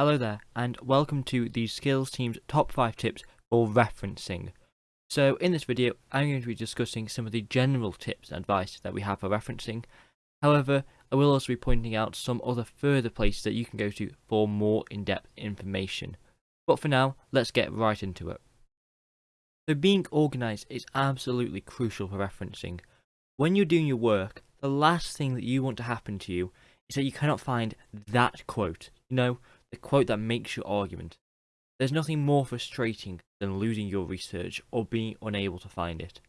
Hello there, and welcome to the Skills Team's top 5 tips for referencing. So in this video, I'm going to be discussing some of the general tips and advice that we have for referencing. However, I will also be pointing out some other further places that you can go to for more in-depth information. But for now, let's get right into it. So being organised is absolutely crucial for referencing. When you're doing your work, the last thing that you want to happen to you is that you cannot find that quote. You know, the quote that makes your argument. There's nothing more frustrating than losing your research or being unable to find it.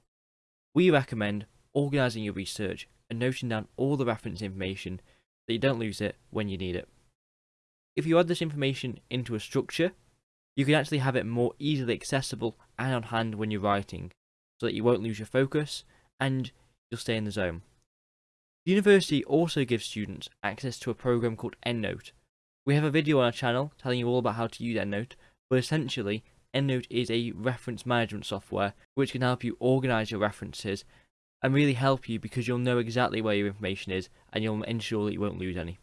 We recommend organising your research and noting down all the reference information so you don't lose it when you need it. If you add this information into a structure, you can actually have it more easily accessible and on hand when you're writing, so that you won't lose your focus and you'll stay in the zone. The university also gives students access to a program called EndNote, we have a video on our channel telling you all about how to use EndNote, but essentially, EndNote is a reference management software which can help you organize your references and really help you because you'll know exactly where your information is and you'll ensure that you won't lose any.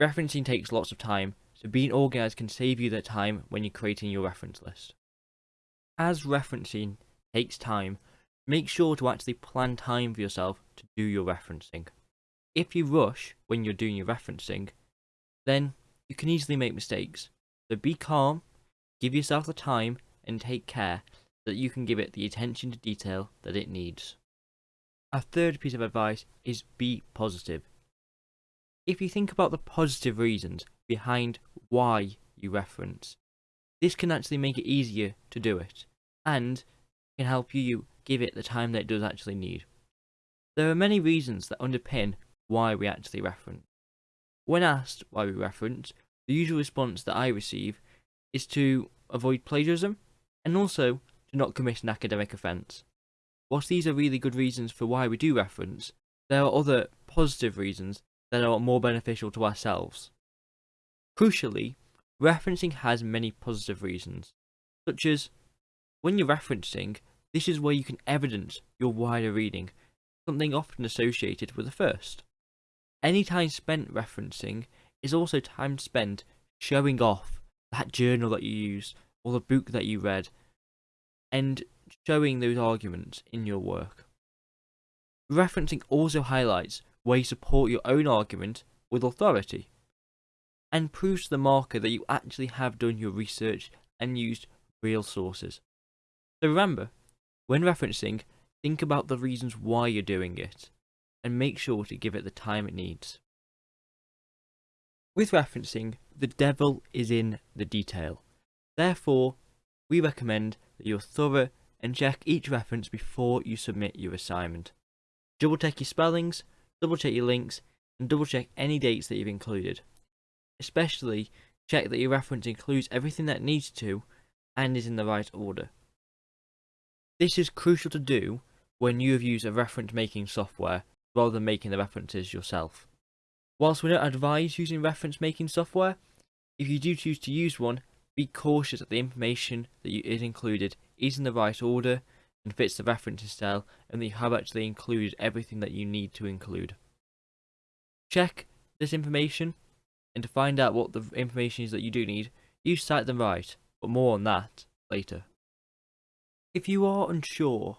Referencing takes lots of time, so being organized can save you the time when you're creating your reference list. As referencing takes time, make sure to actually plan time for yourself to do your referencing. If you rush when you're doing your referencing, then you can easily make mistakes. So be calm, give yourself the time, and take care so that you can give it the attention to detail that it needs. Our third piece of advice is be positive. If you think about the positive reasons behind why you reference, this can actually make it easier to do it, and can help you give it the time that it does actually need. There are many reasons that underpin why we actually reference. When asked why we reference, the usual response that I receive is to avoid plagiarism and also to not commit an academic offence. Whilst these are really good reasons for why we do reference, there are other positive reasons that are more beneficial to ourselves. Crucially, referencing has many positive reasons, such as when you're referencing, this is where you can evidence your wider reading, something often associated with the first. Any time spent referencing is also time spent showing off that journal that you used or the book that you read and showing those arguments in your work. Referencing also highlights where you support your own argument with authority and proves to the marker that you actually have done your research and used real sources. So remember, when referencing, think about the reasons why you're doing it and make sure to give it the time it needs. With referencing, the devil is in the detail. Therefore, we recommend that you're thorough and check each reference before you submit your assignment. Double check your spellings, double check your links, and double check any dates that you've included. Especially, check that your reference includes everything that needs to and is in the right order. This is crucial to do when you have used a reference making software rather than making the references yourself. Whilst we don't advise using reference making software, if you do choose to use one, be cautious that the information that is included is in the right order and fits the referencing style and that you have actually included everything that you need to include. Check this information and to find out what the information is that you do need, you cite them right, but more on that later. If you are unsure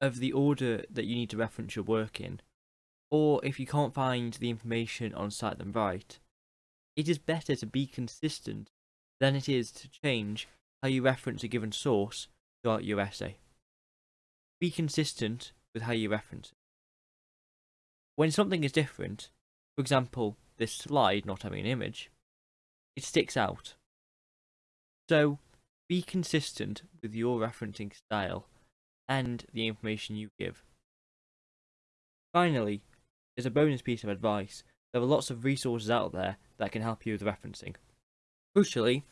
of the order that you need to reference your work in, or if you can't find the information on Cite Them Right, it is better to be consistent than it is to change how you reference a given source throughout your essay. Be consistent with how you reference it. When something is different, for example, this slide not having an image, it sticks out. So, be consistent with your referencing style and the information you give. Finally, as a bonus piece of advice, there are lots of resources out there that can help you with referencing. Crucially,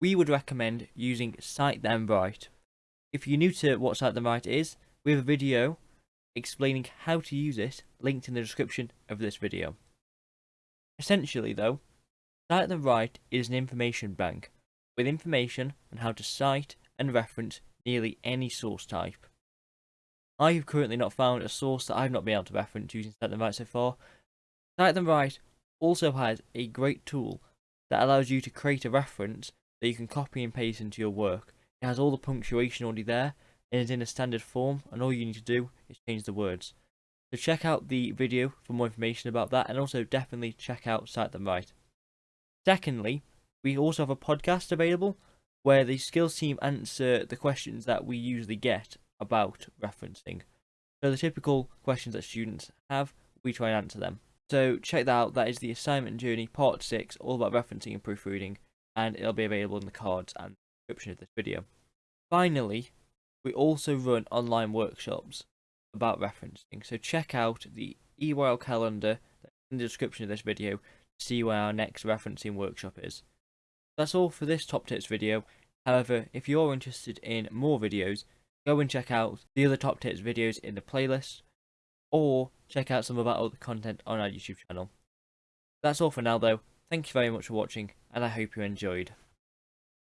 we would recommend using Cite Them Right. If you're new to what Cite Them Right is, we have a video explaining how to use it linked in the description of this video. Essentially though, Cite Them Right is an information bank with information on how to cite and reference nearly any source type. I have currently not found a source that I've not been able to reference using Cite Them Right so far. Cite Them Right also has a great tool that allows you to create a reference that you can copy and paste into your work. It has all the punctuation already there and is in a standard form and all you need to do is change the words. So check out the video for more information about that and also definitely check out Cite Them Right. Secondly, we also have a podcast available where the skills team answer the questions that we usually get about referencing. So the typical questions that students have, we try and answer them. So check that out, that is the assignment journey part 6, all about referencing and proofreading, and it'll be available in the cards and description of this video. Finally, we also run online workshops about referencing, so check out the EYL calendar in the description of this video to see where our next referencing workshop is. That's all for this top tips video, however if you're interested in more videos, go and check out the other top tips videos in the playlist, or check out some of our other content on our YouTube channel. That's all for now though, thank you very much for watching, and I hope you enjoyed.